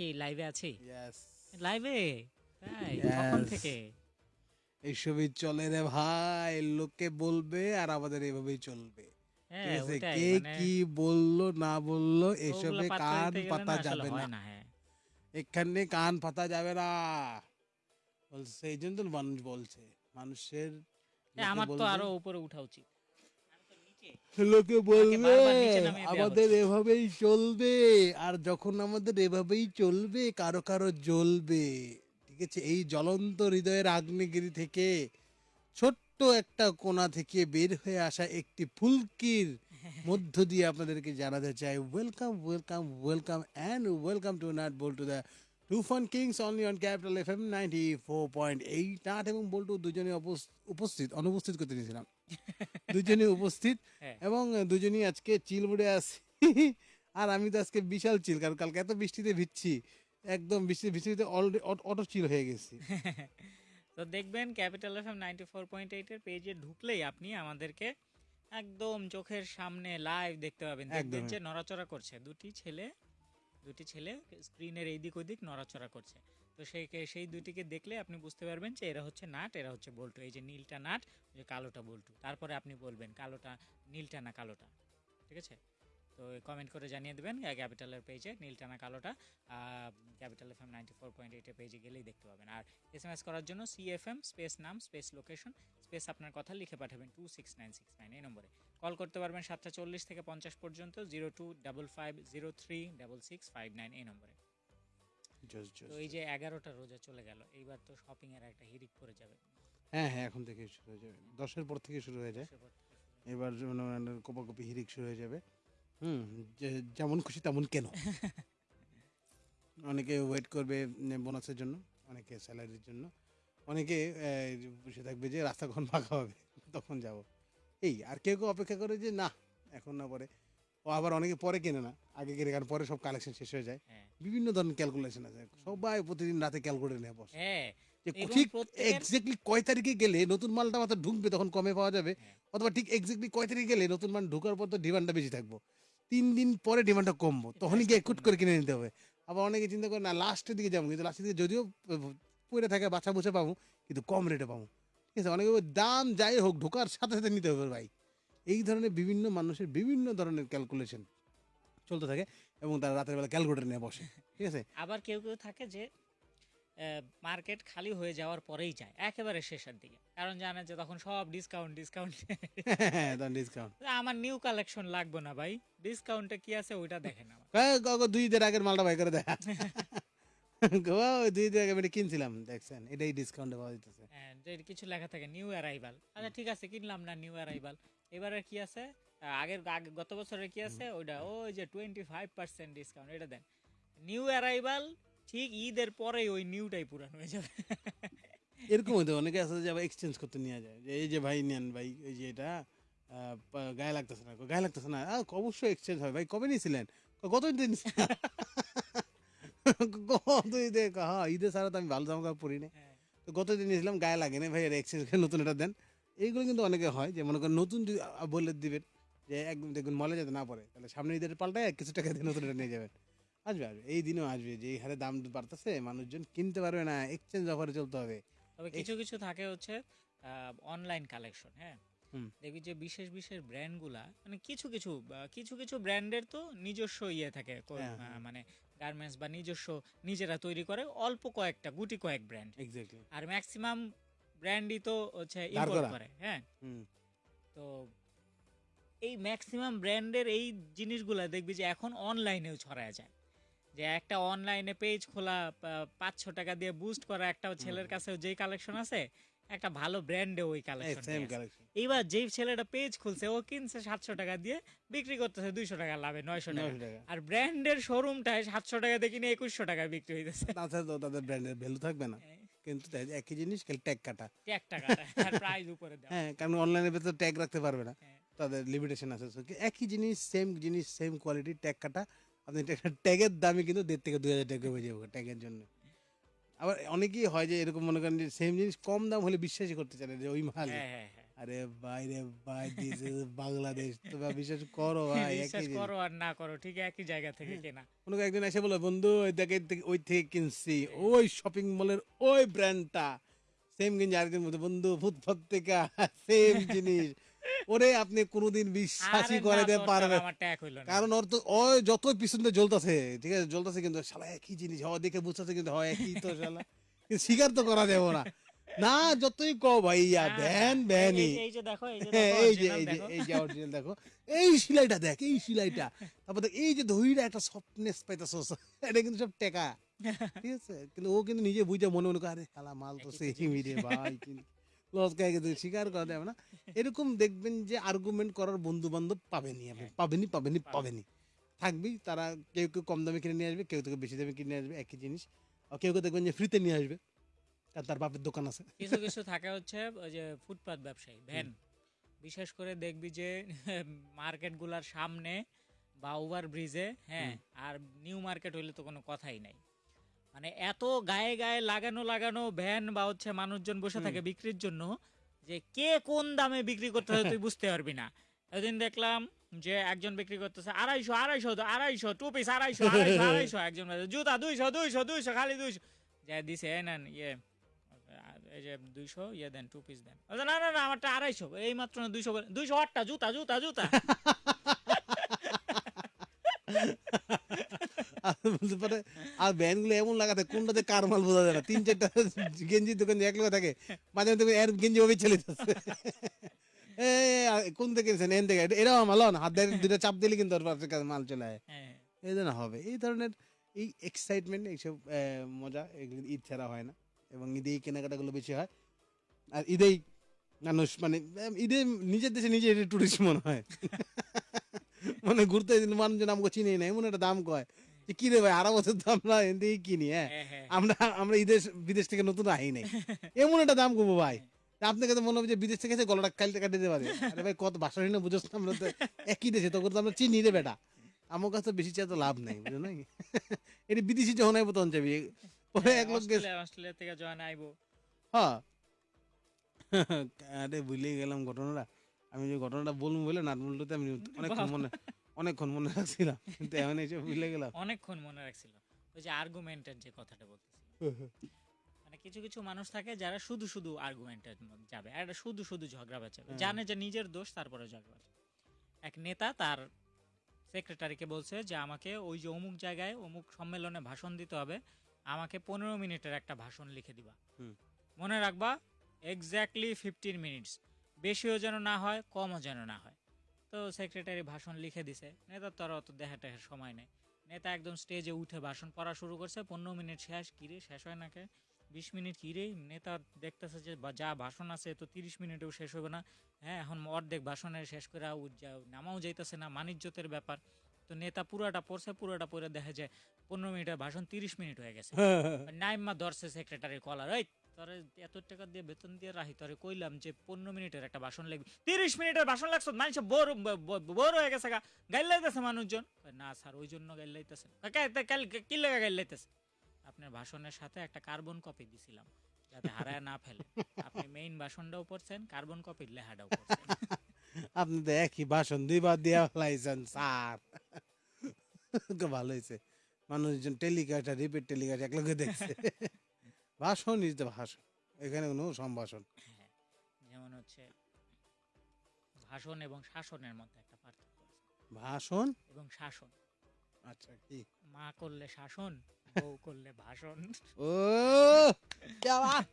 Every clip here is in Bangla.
কি লাইভে আছি? লাইভে তাই কখন থেকে? এইসবই চলে রে ভাই লোকে বলবে আর আমাদের এভাবেই চলবে। হ্যাঁ কে মানে কি বলল না বলল এসবে কান পাতা যাবে না। না হ্যাঁ। এখানে কান পাতা যাবে না। বলছে এই জন্য মানুষ বলছে। মানুষের আমার তো আরও উপরে উঠা উচিত। লোকে। বলবে আমাদের এভাবেই চলবে আর যখন আমাদের এভাবেই চলবে কারও কারও জ্বলবে। ঠিক আছে এই জ্বলন্ত হৃদয়ের আগ্নেয়গিরি থেকে ছোট্ট একটা কোণা থেকে বের হয়ে আসা একটি ফুলকির মধ্য দিয়ে আপনাদেরকে জানাতে চাই। Welcome welcome welcome and welcome to nut Boltu the two fun kings only on Capital F M ninety four point eight nut এবং বল্টু দুজনে উপস্থিত অনুপস্থিত করতে নিয়েছিলাম। দুজনে উপস্থিত হ্যাঁ। এবং দুজনই আজকে চিল মুড়ে আছি। আর আমি তো আজকে বিশাল চিল কারণ কালকে এত বৃষ্টিতে ভিজছি একদম বৃষ্টি বৃষ্টিতে অলরেডি অটো চিল হয়ে গেছি। তো দেখবেন Capital F M ninety four point এইটের পেজে ঢুকলেই আপনি আমাদেরকে একদম চোখের সামনে লাইভ দেখতে পাবেন। দেখবেন যে নড়াচড়া করছে। দুটি ছেলে দুটি ছেলে স্ক্রিনের এই দিক ওদিক নড়াচড়া করছে। তো সেই সেই দুটিকে দেখলে আপনি বুঝতে পারবেন যে এরা হচ্ছে নাট, এরা হচ্ছে বল্টু। এই যে নীলটা নাট যে কালোটা বল্টু। তারপরে আপনি বলবেন কালোটা, নীলটা না কালোটা। ঠিক আছে? তো কমেন্ট করে জানিয়ে দেবেন ক্যাপিটালের পেজে নীলটা না কালোটা Capital F M ninety four point এইটের পেজে গেলেই দেখতে পাবেন। আর এস এম এস করার জন্য সিএফএম স্পেস নাম স্পেস লোকেশন স্পেস আপনার কথা লিখে পাঠাবেন two six nine six nine এই নম্বরে। কল করতে পারবেন সাতটা চল্লিশ থেকে পঞ্চাশ পর্যন্ত zero two double five zero three double six five nine এই নম্বরে. তো এই যে এগারোটা রোজা চলে গেল এইবার তো শপিং এর একটা হিরিক পড়ে যাবে। হ্যাঁ হ্যাঁ এখন থেকে শুরু হয়ে যাবে। দশের পর থেকে শুরু হয়ে যায়। এবার কোপাকপি হিরিক শুরু হয়ে যাবে। হুম যেমন খুশি তেমন কেন? অনেকে ওয়েট করবে বোনাসের জন্য অনেকে স্যালারির জন্য। অনেকে বসে থাকবে যে রাস্তা কখন ফাঁকা হবে তখন যাব। এই আর কেউ কেউ অপেক্ষা করে যে না এখন না পরে। ও আবার অনেকে পরে কেনে না আগে কেনে কারণ পরে সব কালেকশন শেষ হয়ে যায়। হ্যাঁ। বিভিন্ন ধরনের ক্যালকুলেশন আছে। সবাই প্রতিদিন রাতে ক্যালকুলেটর নিয়ে বসে। হ্যাঁ। যে ঠিক এক্স্যাক্টলি কয় তারিখে গেলে নতুন মালটা মাত্র ঢুকবে তখন কমে পাওয়া যাবে। হ্যাঁ। অথবা ঠিক এক্স্যাক্টলি কয় তারিখে গেলে নতুন মাল ঢোকার পর তো ডিমান্ডটা বেশি থাকব। তিন দিন পরে ডিমান্ডটা কমবো। তখনই গিয়ে কুট করে কিনে নিতে হবে। আবার অনেকে চিন্তা করে না লাস্টের দিকে যাব। কিন্তু লাস্টের দিকে যদিও পড়ে থাকে বাছা বুঝে পাবো কিন্তু কম রেটে পাবো। ঠিক আছে? অনেকে দাম যাই হোক ঢোকার সাথে সাথে নিতে হবে ভাই। এই ধরনের বিভিন্ন মানুষের বিভিন্ন ধরনের ক্যালকুলেশন চলতে থাকে এবং তারা রাতের বেলা ক্যালকুলেটর নিয়ে বসে ঠিক আছে? আবার কেউ কেউ থাকে যে মার্কেট খালি হয়ে যাওয়ার পরেই যায় একেবারে শেষের দিকে। কারণ জানে যে তখন সব ডিসকাউন্ট ডিসকাউন্ট হ্যাঁ ডিসকাউন্ট আমার নিউ কালেকশন লাগবে না ভাই। ডিসকাউন্টে কি আছে ওইটা দেখেন আমার কয় দুই দিন আগের মালটা ভাই করে দেখা। গো ওই দুই দিন আগে কিনছিলাম দেখছেন? এটাই ডিসকাউন্টে পাওয়া যেতেছে হ্যাঁ, কিছু লেখা থাকে নিউ অ্যারাইভাল আচ্ছা ঠিক আছে কিনলাম না নিউ অ্যারাইভাল এবারে কি আছে? আগের আগে গত বছরের কি আছে? ওইটা ওই যে টোয়েন্টি ফাইভ পার্সেন্ট ডিসকাউন্ট এটা দেন। নিউ অ্যারাইভাল ঠিক ঈদের পরেই ওই নিউটাই পুরান হয়ে যাবে। এরকম হতো অনেকে আছে যে আবার এক্সচেঞ্জ করতে নিয়ে যায়। যে এই যে ভাই নেন ভাই এই যে এটা গায়ে লাগতেছে না গায়ে লাগতেছে না। অবশ্যই এক্সচেঞ্জ হয় ভাই কবে নিয়েছিলেন? গত দিন ঈদে হ্যাঁ ঈদে ছাড়া তো আমি ভালো জামা কাপড় পরি না। তো গত দিন নিয়েছিলাম গায়ে লাগে না ভাই এটা এক্সচেঞ্জ করে নতুন এটা দেন। এইগুলো কিন্তু অনেকে হয় যে মনে করেন নতুন যদি বলে দিবেন যে একদম দেখুন মলে যাতে না পড়ে তাহলে সামনে ঈদের পাল্টায় কিছু টাকা দিয়ে নতুন এটা নিয়ে যাবেন। আসবে আসবে। এই দিনও আসবে যে এই হারে দাম বাড়তেছে মানুষজন কিনতে পারবে না এক্সচেঞ্জ অফারে চলতে হবে। তবে কিছু কিছু থাকে হচ্ছে অনলাইন কালেকশন হ্যাঁ। দেখবি যে বিশেষ বিশেষ ব্র্যান্ডগুলা মানে কিছু কিছু কিছু কিছু ব্র্যান্ডের তো নিজস্ব ইয়ে থাকে হ্যাঁ, আহ, মানে গার্মেন্টস বা নিজস্ব নিজেরা তৈরি করে অল্প কয়েকটা গুটি কয়েক ব্র্যান্ড। আর ম্যাক্সিমাম ব্র্যান্ডই তো হচ্ছে ইম্পোর্ট করে হ্যাঁ। তো এই ম্যাক্সিমাম ব্র্যান্ডের এই জিনিসগুলা দেখবি যে এখন অনলাইনেও ছড়ায় যায়। যে একটা অনলাইনে পেজ খোলা পাঁচশো টাকা দিয়ে বুস্ট করা একটা ছেলের কাছে যেই কালেকশন আছে একটা ভালো ব্র্যান্ডে ওই কালেকশন সেম কালেকশন এইবার যেই ছেলেটা পেজ খুলছে ও কিনছে সাতশো টাকা দিয়ে বিক্রি করতেছে দুইশো টাকা লাভে নয়শো টাকা। 900 টাকা। আর ব্র্যান্ডের শোরুমটায় সাতশো টাকা দিয়ে কিনে একুশশো টাকায় বিক্রি হইতেছে। তাছাড়া তো তাদের ব্র্যান্ডের ভ্যালু থাকবে না। কিন্তু একই জিনিস খালি ট্যাগ কাটা। টাকা আর প্রাইস উপরে দেওয়া। হ্যাঁ কারণ অনলাইনের ভেতর ট্যাগ রাখতে পারবে না। হ্যাঁ। তাদের লিমিটেশন আছে। একই জিনিস সেম জিনিস সেম কোয়ালিটি ট্যাগ কাটা। আপনি ট্যাগের দামে কিন্তু দেড় থেকে দুই হাজার টাকা কমে যাবে ট্যাগের জন্য। আবার অনেকেই হয় যে এরকম মনে করেন যে সেম জিনিস কম দাম হলে বিশ্বাসই করতে চায় না যে ওই মাল হ্যাঁ হ্যাঁ হ্যাঁ। আরে ভাই রে ভাই দিস বাংলাদেশ তুমি বিশ্বাস করো ভাই বিশ্বাস। করো আর না করো ঠিক একই জায়গা থেকে কেনা। কোনো একদিন এসে বলো বন্ধু ওই দেখে থেকে- ওই থেকে কিনছি ওই শপিং মলের ওই ব্র্যান্ডটা সেম কিনছি আরেকদিন বন্ধু ফুটপাত থেকে সেম জিনিস। ওরে আপনি কোনোদিন বিশ্বাসই আরে করে দিতে তোর পারবে ছাড়া আমার ট্যাগ হইল না। কারণ ওর তো ওই যত পিছনে জ্বলতেছে ঠিক আছে জ্বলতেছে কিন্তু শালা একই জিনিস হয় দেখে বুঝতেছে কিন্তু হয় একই তো শালা। স্বীকার তো করা যাবে না। না যতই কও ভাইয়া হ্যাঁ, ব্যান হ্যাঁ, এই- যে দেখো এই যে হ্যাঁ, এই যে এই যে দেখো। এই অরিজিনাল দেখো। এই সিলাইটা দেখ এই সিলাইটা। তারপর দেখ এই যে দইটা একটা সফটনেস পাইতাছস এটা কিন্তু সব টেকা। ঠিক আছে? কিন্তু ও কিন্তু নিজে বুঝে মনে মনে করে আরে শালা মাল তো সেই মিরে ভাই লস খাই কিন্তু স্বীকার করা যাবে না। এরকম দেখবেন যে আর্গুমেন্ট করার বন্ধু বান্ধব পাবেনই আপনি। পাবেনই পাবেন। পাবেনই। থাকবেই তারা কেউ কেউ কম দামে কিনে নিয়ে আসবে কেউ থেকে বেশি দামে কিনে নিয়ে আসবে একই জিনিস। আর কেউ কেউ দেখবেন যে ফ্রিতে নিয়ে আসবে আর তার বাপের দোকান আছে। কিছু কিছু থাকে হচ্ছে ওই যে ফুটপাত ব্যবসায়ী ভ্যান। বিশেষ করে দেখবি যে মার্কেটগুলার সামনে বা ওভার ব্রিজে হ্যাঁ আর নিউ মার্কেট হইলে তো কোনো কথাই নাই। মানে এত গায়ে গায়ে লাগানো লাগানো ভ্যান বা হচ্ছে মানুষজন বসে থাকে বিক্রির জন্য যে কে কোন দামে বিক্রি করতে হয় তুই বুঝতে পারবি না। এদিন দেখলাম যে একজন বিক্রি করতেছে আড়াইশো আড়াইশো আড়াইশো টু পিস আড়াইশো আড়াইশো আড়াইশো একজন জুতা দুইশো দুইশো দুইশো খালি দুইশো। যা দিছে নেন ইয়ে। এই যে দুইশো ইয়ে দেন টু পিস দেন। না না না আমারটা আড়াইশো। এই মাত্র না দুইশো দুইশো আটটা জুতা জুতা জুতা। বলতে পারে আর ব্যান্ডগুলো এমন লাগাতে কোনটাতে কার মাল বোঝা যায় না? তিন চারটা গেঞ্জি দোকান এক লোক থাকে মাঝে মধ্যে এর গেঞ্জি ওভাবে আর কোন থেকে কিনছেন এন থেকে। এরাও মাল না হাত দিয়ে দুটো চাপ দিলে কিন্তু মাল চলে আয়। হ্যাঁ। এই জন্য হবে। এই ধরনের এই এক্সাইটমেন্ট এইসব মজা এগুলো ঈদ ছাড়া হয় না। এবং ঈদেই কেনাকাটাগুলো বেশি হয়। আর ঈদেই মানুষ মানে ঈদে নিজের দেশে নিজে টুরিস্ট মনে হয়। মানে ঘুরতে মানুষজন আমাকে চিনি না এমন একটা দাম কয়। কি রে ভাই আড়া বছর তো আমরা কিনি হ্যাঁ? হ্যাঁ হ্যাঁ। আমরা আমরা বিদেশ বিদেশ থেকে নতুন আহি নাই। এমন একটা দাম কমবো ভাই। আপনাকে তো মনে হবে যে বিদেশ থেকে এসে গলাটা কালতে কাটে দিতে পারে। আরে ভাই কত ভাষা না বুঝোস না আমরা তো একই দেশে তখন তো আমরা চিনি রে বেটা। আমার কাছে বেশি চাই তো লাভ নাই বুঝো নাই এটি বিদেশি যখন আইবো তখন যাবি পরে এক লোক অস্ট্রেলিয়া থেকে জয়েন আইবো। হ্যাঁ। আরে ভুলে গেলাম ঘটনাটা। আমি যে ঘটনাটা বলব বলে না বলতে আমি অনেকক্ষণ মনে অনেকক্ষণ মনে রাখছিলাম কিন্তু এখন এসে ভুলে গেলাম। অনেকক্ষণ মনে রাখছিল ওই যে আর্গুমেন্টের যে কথাটা বলতেছি। মানে কিছু কিছু মানুষ থাকে যারা শুধু শুধু আর্গুমেন্টের যাবে আর শুধু শুধু ঝগড়া বাঁচাবে। হ্যাঁ। জানে যে নিজের দোষ তারপরে ঝগড়া এক নেতা তার সেক্রেটারিকে বলছে যে আমাকে ওই যে অমুক জায়গায় অমুক সম্মেলনে ভাষণ দিতে হবে। আমাকে পনেরো মিনিটের একটা ভাষণ লিখে দিবা। মনে রাখবা এক্স্যাক্টলি ফিফটিন মিনিটস বেশিও যেন না হয় কমও যেন না হয়। তো সেক্রেটারি ভাষণ লিখে দিছে। নেতার তো আর অত দেখা টেখার সময় নেই। নেতা একদম স্টেজে উঠে ভাষণ পড়া শুরু করছে। পনেরো মিনিট শেষ কিরে শেষ হয় নাকি বিশ মিনিট কিরে নেতা দেখতেছে যে যা ভাষণ আছে তো তিরিশ মিনিটেও শেষ হবে না। হ্যাঁ এখন অর্ধেক ভাষণের শেষ করে নামাও যাইতেছে না মানিজ্যতের ব্যাপার। তো নেতা পুরাটা পড়ছে পুরাটা পড়ে দেখা যায় পনেরো মিনিটের ভাষণ তিরিশ মিনিট হয়ে গেছে। নাইমা ধরছে সেক্রেটারি কলার এই তোরে এত টাকা দিয়ে বেতন দিয়ে রাখি তোরে কইলাম যে পনেরো মিনিটের একটা ভাষণ লাগবে। তিরিশ মিনিটের ভাষণ লাগছো মানুষ বোর বোর হয়ে গেছে গা। গাইল লাইতেছে মানুষজন না স্যার ওই জন্য গাইল লাইতেছে কি লেগে গাইল লাইতেছে আপনার ভাষণের সাথে একটা কার্বন কপি দিছিলাম যাতে হারায় না ফেলে। আপনি মেইন ভাষণটাও পড়ছেন কার্বন কপির লেহাটাও পড়ছেন আপনি তো একই ভাষণ দুইবার দেওয়া ফেলাইছেন স্যার। ভালো হয়েছে মানুষজন টেলিকাস্ট আর রিপিট টেলিকাস্ট একলগে দেখছে। ভাষণ ইজ দ্য ভাষণ। এখানে কোনো সম্ভাষণ। হ্যাঁ যেমন হচ্ছে ভাষণ এবং শাসনের মধ্যে একটা পার্থক্য আছে। ভাষণ? এবং শাসন। আচ্ছা কি? মা করলে শাসন বউ করলে ভাষণ। ও যা বাত।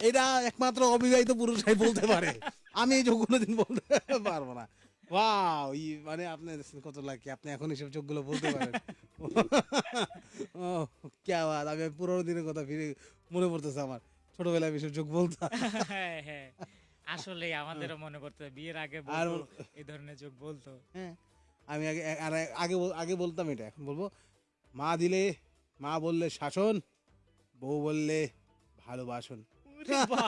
এটা একমাত্র অবিবাহিত পুরুষরাই বলতে পারে। আমি এই যোগ কোনোদিন বলতে পারব না। ওয়াও ই মানে আপনার কত লাগে আপনি এখন এসব যোগগুলো বলতে পারেন। ও। কে আমি পুরোনো দিনের কথা ফিরে মনে পড়তেছে আমার। ছোটবেলায় যোগ বলতাম। হ্যাঁ হ্যাঁ। আসলে আমাদেরও মনে করতে বিয়ের আগে আর এই ধরনের যোগ বলতো। হ্যাঁ আমি আগে আগে আগে বলতাম এটা এখন বলব। মা দিলে মা বললে শাসন বউ বললে ভালোবাসন। ওরে বাবা!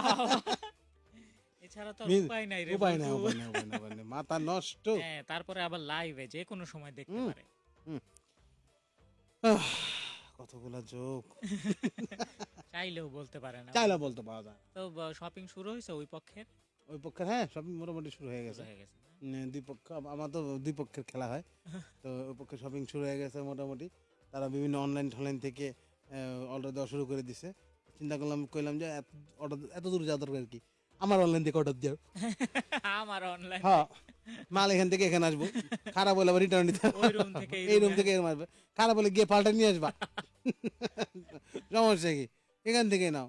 এছাড়া তো উপায় নাই রে উপায় নাই উপায় নাই উপায় নাই, মাথা নষ্ট। হ্যাঁ তারপরে আবার লাইভে যে কোনো সময় দেখতে পারে। কতগুলা যোগ চাইলেও বলতে পারে না। চাইলে বলতে পাওয়া যায় তো শপিং শুরু হয়েছে ওই পক্ষের? ওই পক্ষের হ্যাঁ সব মোটামুটি শুরু হয়ে গেছে। হয়ে গেছে দুই পক্ষ আমার তো দুই পক্ষের খেলা হয়। তো ওই পক্ষে শপিং শুরু হয়ে গেছে মোটামুটি। তারা বিভিন্ন অনলাইন টনলাইন থেকে অর্ডার দেওয়া শুরু করে দিছে। চিন্তা করলাম কইলাম যে এত অর্ডার এত দূর যাওয়ার দরকার কি? আমার অনলাইন থেকে অর্ডার দাও। আমার অনলাইন হ্যাঁ মাল এখান থেকে এখানে আসব। খারাপ হলে আবার রিটার্ন দিতে ওই room থেকে এই রুম থেকে এরম আসবে। খারাপ হলে গিয়ে পাল্টা নিয়ে আসবা। সমস্যা কি? এখান থেকে নাও।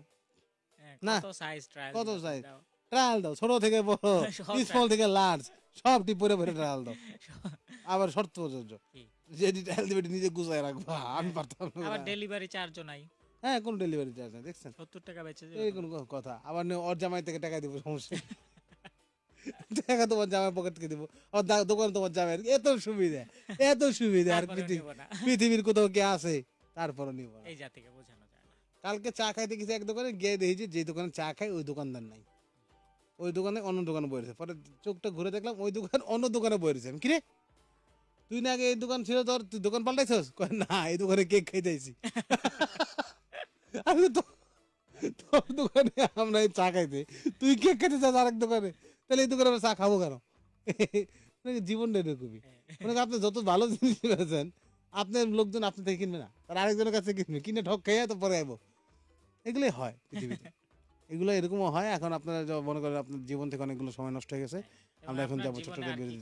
না। কত সাইজ ট্রায়াল কত size? ট্রায়াল দাও ছোট থেকে বড় স্মল থেকে লার্জ সব টিপ পরে পরে ট্রায়াল দাও। আবার শর্ত প্রযোজ্য? যেটি ট্রায়াল দিবে নিজে গুছাই রাখবা আমি পারতাম না। আবার ডেলিভারি চার্জও নাই। হ্যাঁ কোন ডেলিভারি চার্জ নাই দেখছেন? সত্তর টাকা বেচে এই কোন কথা আবার নে- ওর জামাই থেকে টাকা দিব সমস্যা। টাকা তোমার জামাই পকেট থেকে দিব ওর দোকান তোমার জামাই এত সুবিধা এত সুবিধা আর পৃথিবীর কোথাও কে আছে তারপরও নিব না। এই জাতিকে বোঝানো যায় না। কালকে চা খাইতে গেছি এক দোকানে গিয়ে দেখেছি যে দোকানে চা খাই ওই দোকানদার নাই। ওই দোকানে অন্য দোকানে বইরেছে পরে চোখটা ঘুরে দেখলাম ওই দোকান অন্য দোকানে বইরেছে আমি কিরে? তুই না আগে এই দোকান ছিল তোর তুই দোকান পাল্টাইছস? না এই দোকানে কেক খাইতে আইছি। আমি তো তোর দোকানে আমরা চা খাইতে। তুই কেক খাইতে চাস আরেক দোকানে। তাহলে এই দোকানে আমরা চা খাব কেন? জীবনটা এরকমই মানে আপনি যত ভালো জিনিস পেয়েছেন আপনার লোকজন আপনি থেকে কিনবে না। তার আরেকজনের কাছে কিনবে। কিনে ঠক খাইয়া তো পরে আইবো। এগুলোই হয় পৃথিবীতে। এগুলো এরকমও হয়। এখন আপনারা মনে করেন আপনার জীবন থেকে অনেকগুলো সময় নষ্ট হয়ে গেছে। আমরা এখন যাব।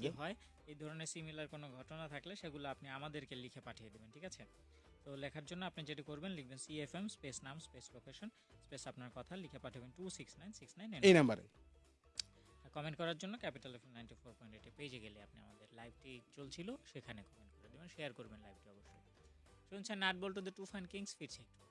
কি হয়? এই ধরনের সিমিলার কোনো ঘটনা থাকলে সেগুলো আপনি আমাদেরকে লিখে পাঠিয়ে দেবেন ঠিক আছে? তো লেখার জন্য আপনি যেটি করবেন লিখবেন সি এফ এম স্পেস নাম স্পেস লোকেশন স্পেস আপনার কথা লিখে পাঠাবেন two six nine six nine এই নাম্বারে। কমেন্ট করার জন্য Capital F ninety four point এইটে পেজে গেলে আপনি আমাদের লাইভটি চলছিল সেখানে কমেন্ট করে দেবেন শেয়ার করবেন লাইভটি অবশ্যই। শুনছেন nut Boltu the two fine kings ফিরছে একটু।